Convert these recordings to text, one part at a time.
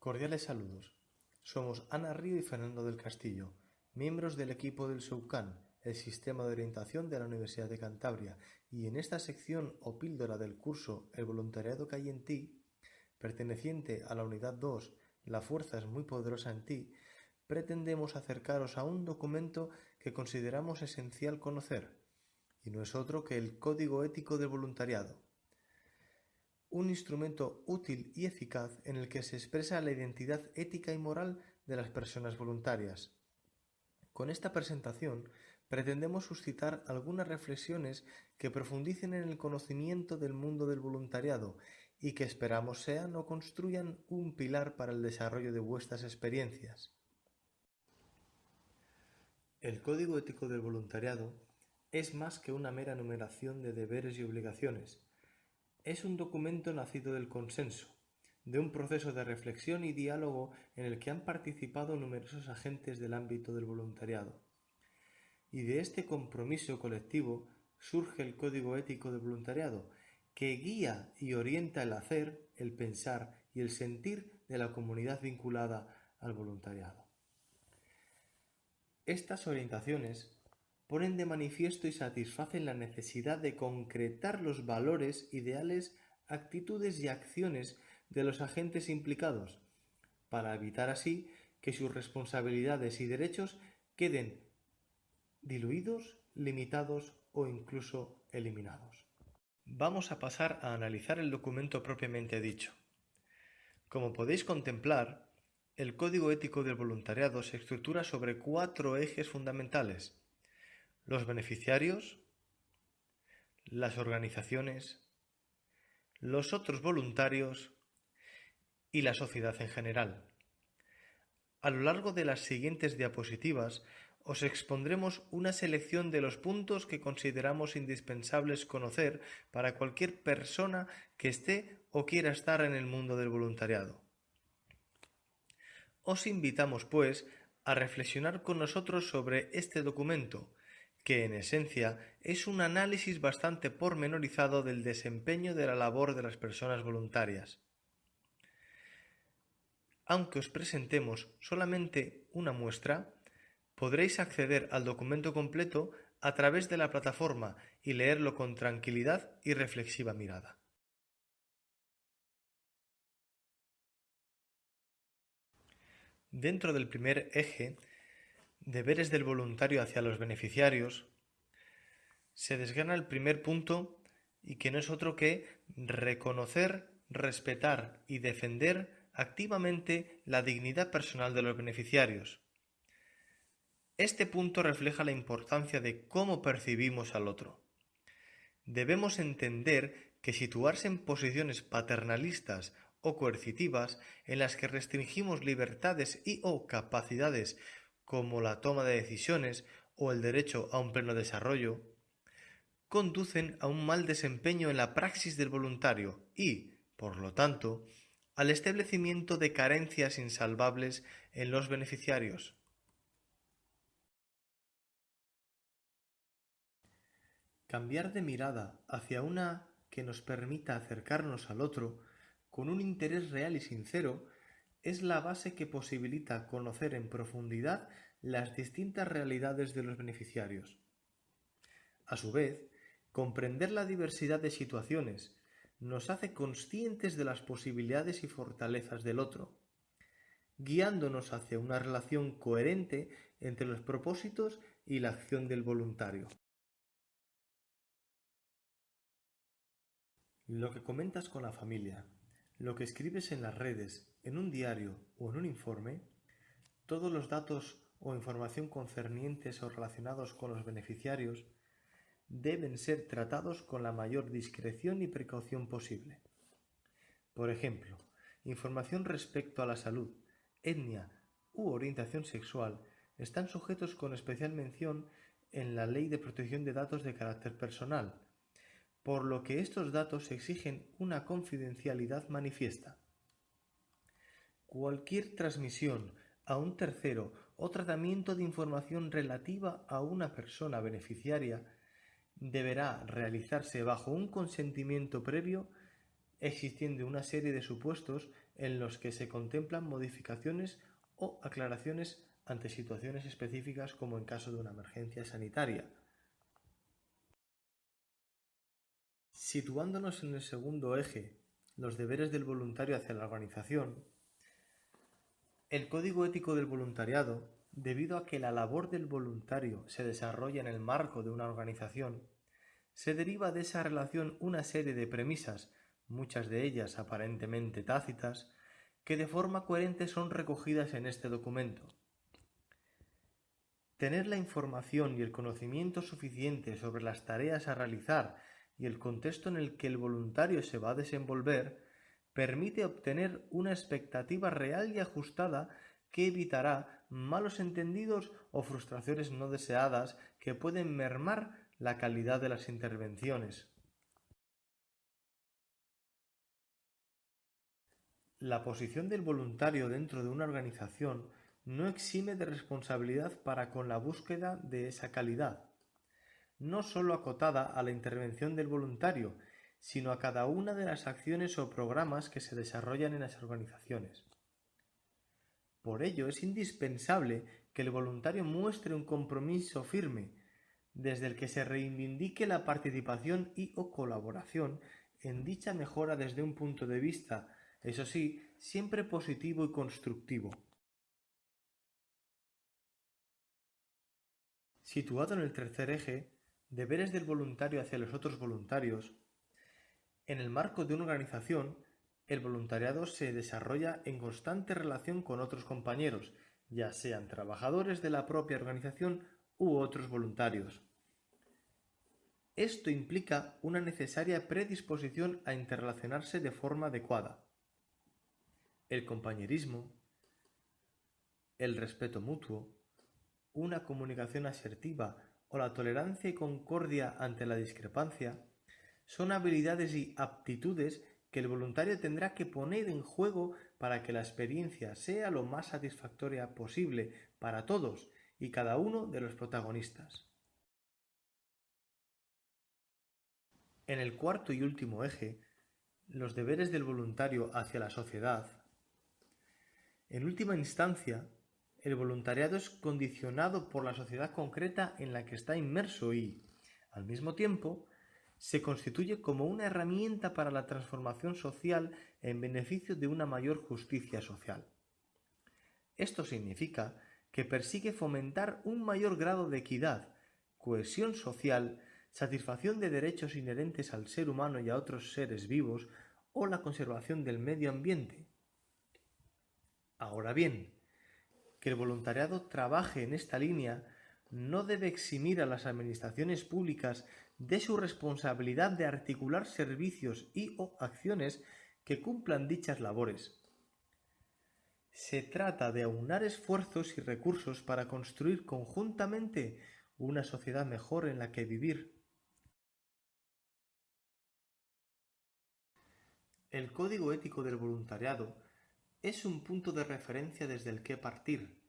Cordiales saludos. Somos Ana Río y Fernando del Castillo, miembros del equipo del SUCAN, el Sistema de Orientación de la Universidad de Cantabria, y en esta sección o píldora del curso El voluntariado que hay en ti, perteneciente a la unidad 2, La fuerza es muy poderosa en ti, pretendemos acercaros a un documento que consideramos esencial conocer, y no es otro que el Código Ético del Voluntariado, un instrumento útil y eficaz en el que se expresa la identidad ética y moral de las personas voluntarias. Con esta presentación pretendemos suscitar algunas reflexiones que profundicen en el conocimiento del mundo del voluntariado y que esperamos sean o construyan un pilar para el desarrollo de vuestras experiencias. El Código Ético del Voluntariado es más que una mera numeración de deberes y obligaciones, es un documento nacido del consenso, de un proceso de reflexión y diálogo en el que han participado numerosos agentes del ámbito del voluntariado. Y de este compromiso colectivo surge el Código Ético del Voluntariado, que guía y orienta el hacer, el pensar y el sentir de la comunidad vinculada al voluntariado. Estas orientaciones ponen de manifiesto y satisfacen la necesidad de concretar los valores, ideales, actitudes y acciones de los agentes implicados, para evitar así que sus responsabilidades y derechos queden diluidos, limitados o incluso eliminados. Vamos a pasar a analizar el documento propiamente dicho. Como podéis contemplar, el Código Ético del Voluntariado se estructura sobre cuatro ejes fundamentales los beneficiarios, las organizaciones, los otros voluntarios y la sociedad en general. A lo largo de las siguientes diapositivas os expondremos una selección de los puntos que consideramos indispensables conocer para cualquier persona que esté o quiera estar en el mundo del voluntariado. Os invitamos, pues, a reflexionar con nosotros sobre este documento, que en esencia es un análisis bastante pormenorizado del desempeño de la labor de las personas voluntarias. Aunque os presentemos solamente una muestra, podréis acceder al documento completo a través de la plataforma y leerlo con tranquilidad y reflexiva mirada. Dentro del primer eje deberes del voluntario hacia los beneficiarios, se desgana el primer punto y que no es otro que reconocer, respetar y defender activamente la dignidad personal de los beneficiarios. Este punto refleja la importancia de cómo percibimos al otro. Debemos entender que situarse en posiciones paternalistas o coercitivas en las que restringimos libertades y o capacidades como la toma de decisiones o el derecho a un pleno desarrollo, conducen a un mal desempeño en la praxis del voluntario y, por lo tanto, al establecimiento de carencias insalvables en los beneficiarios. Cambiar de mirada hacia una que nos permita acercarnos al otro con un interés real y sincero es la base que posibilita conocer en profundidad las distintas realidades de los beneficiarios. A su vez, comprender la diversidad de situaciones nos hace conscientes de las posibilidades y fortalezas del otro, guiándonos hacia una relación coherente entre los propósitos y la acción del voluntario. Lo que comentas con la familia, lo que escribes en las redes, en un diario o en un informe, todos los datos o información concernientes o relacionados con los beneficiarios deben ser tratados con la mayor discreción y precaución posible. Por ejemplo, información respecto a la salud, etnia u orientación sexual están sujetos con especial mención en la Ley de Protección de Datos de Carácter Personal, por lo que estos datos exigen una confidencialidad manifiesta. Cualquier transmisión a un tercero o tratamiento de información relativa a una persona beneficiaria deberá realizarse bajo un consentimiento previo existiendo una serie de supuestos en los que se contemplan modificaciones o aclaraciones ante situaciones específicas como en caso de una emergencia sanitaria. Situándonos en el segundo eje, los deberes del voluntario hacia la organización, el Código Ético del Voluntariado, debido a que la labor del voluntario se desarrolla en el marco de una organización, se deriva de esa relación una serie de premisas, muchas de ellas aparentemente tácitas, que de forma coherente son recogidas en este documento. Tener la información y el conocimiento suficiente sobre las tareas a realizar y el contexto en el que el voluntario se va a desenvolver permite obtener una expectativa real y ajustada que evitará malos entendidos o frustraciones no deseadas que pueden mermar la calidad de las intervenciones. La posición del voluntario dentro de una organización no exime de responsabilidad para con la búsqueda de esa calidad, no sólo acotada a la intervención del voluntario, sino a cada una de las acciones o programas que se desarrollan en las organizaciones. Por ello es indispensable que el voluntario muestre un compromiso firme, desde el que se reivindique la participación y o colaboración en dicha mejora desde un punto de vista, eso sí, siempre positivo y constructivo. Situado en el tercer eje, deberes del voluntario hacia los otros voluntarios, en el marco de una organización, el voluntariado se desarrolla en constante relación con otros compañeros, ya sean trabajadores de la propia organización u otros voluntarios. Esto implica una necesaria predisposición a interrelacionarse de forma adecuada. El compañerismo, el respeto mutuo, una comunicación asertiva o la tolerancia y concordia ante la discrepancia son habilidades y aptitudes que el voluntario tendrá que poner en juego para que la experiencia sea lo más satisfactoria posible para todos y cada uno de los protagonistas. En el cuarto y último eje, los deberes del voluntario hacia la sociedad. En última instancia, el voluntariado es condicionado por la sociedad concreta en la que está inmerso y, al mismo tiempo, se constituye como una herramienta para la transformación social en beneficio de una mayor justicia social. Esto significa que persigue fomentar un mayor grado de equidad, cohesión social, satisfacción de derechos inherentes al ser humano y a otros seres vivos o la conservación del medio ambiente. Ahora bien, que el voluntariado trabaje en esta línea no debe eximir a las administraciones públicas de su responsabilidad de articular servicios y o acciones que cumplan dichas labores. Se trata de aunar esfuerzos y recursos para construir conjuntamente una sociedad mejor en la que vivir. El Código Ético del Voluntariado es un punto de referencia desde el que partir,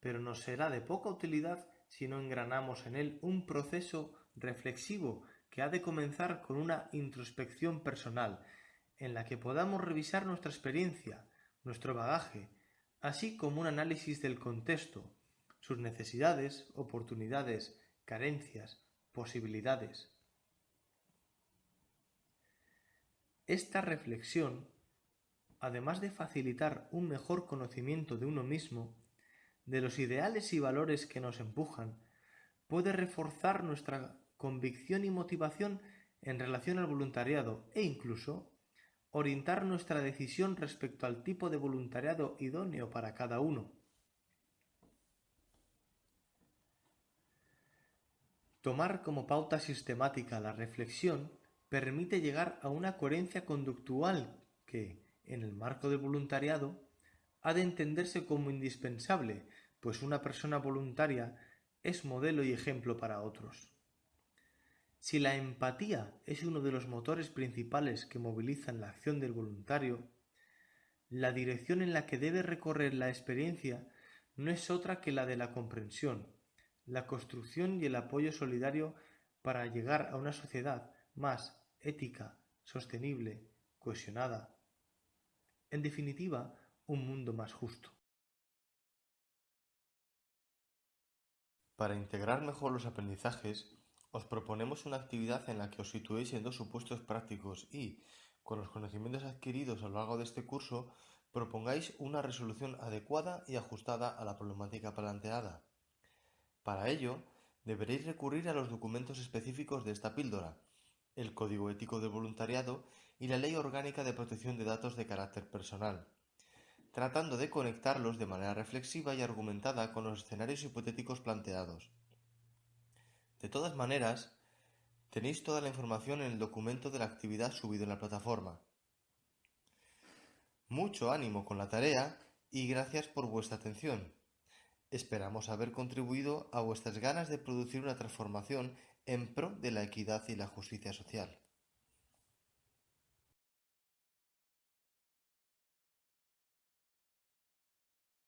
pero nos será de poca utilidad si no engranamos en él un proceso reflexivo que ha de comenzar con una introspección personal, en la que podamos revisar nuestra experiencia, nuestro bagaje, así como un análisis del contexto, sus necesidades, oportunidades, carencias, posibilidades. Esta reflexión además de facilitar un mejor conocimiento de uno mismo, de los ideales y valores que nos empujan, puede reforzar nuestra convicción y motivación en relación al voluntariado e incluso orientar nuestra decisión respecto al tipo de voluntariado idóneo para cada uno. Tomar como pauta sistemática la reflexión permite llegar a una coherencia conductual que, en el marco del voluntariado, ha de entenderse como indispensable, pues una persona voluntaria es modelo y ejemplo para otros. Si la empatía es uno de los motores principales que movilizan la acción del voluntario, la dirección en la que debe recorrer la experiencia no es otra que la de la comprensión, la construcción y el apoyo solidario para llegar a una sociedad más ética, sostenible, cohesionada. En definitiva, un mundo más justo. Para integrar mejor los aprendizajes, os proponemos una actividad en la que os situéis en dos supuestos prácticos y, con los conocimientos adquiridos a lo largo de este curso, propongáis una resolución adecuada y ajustada a la problemática planteada. Para ello, deberéis recurrir a los documentos específicos de esta píldora, el Código Ético del Voluntariado y la Ley Orgánica de Protección de Datos de Carácter Personal, tratando de conectarlos de manera reflexiva y argumentada con los escenarios hipotéticos planteados. De todas maneras, tenéis toda la información en el documento de la actividad subido en la plataforma. Mucho ánimo con la tarea y gracias por vuestra atención. Esperamos haber contribuido a vuestras ganas de producir una transformación en pro de la equidad y la justicia social.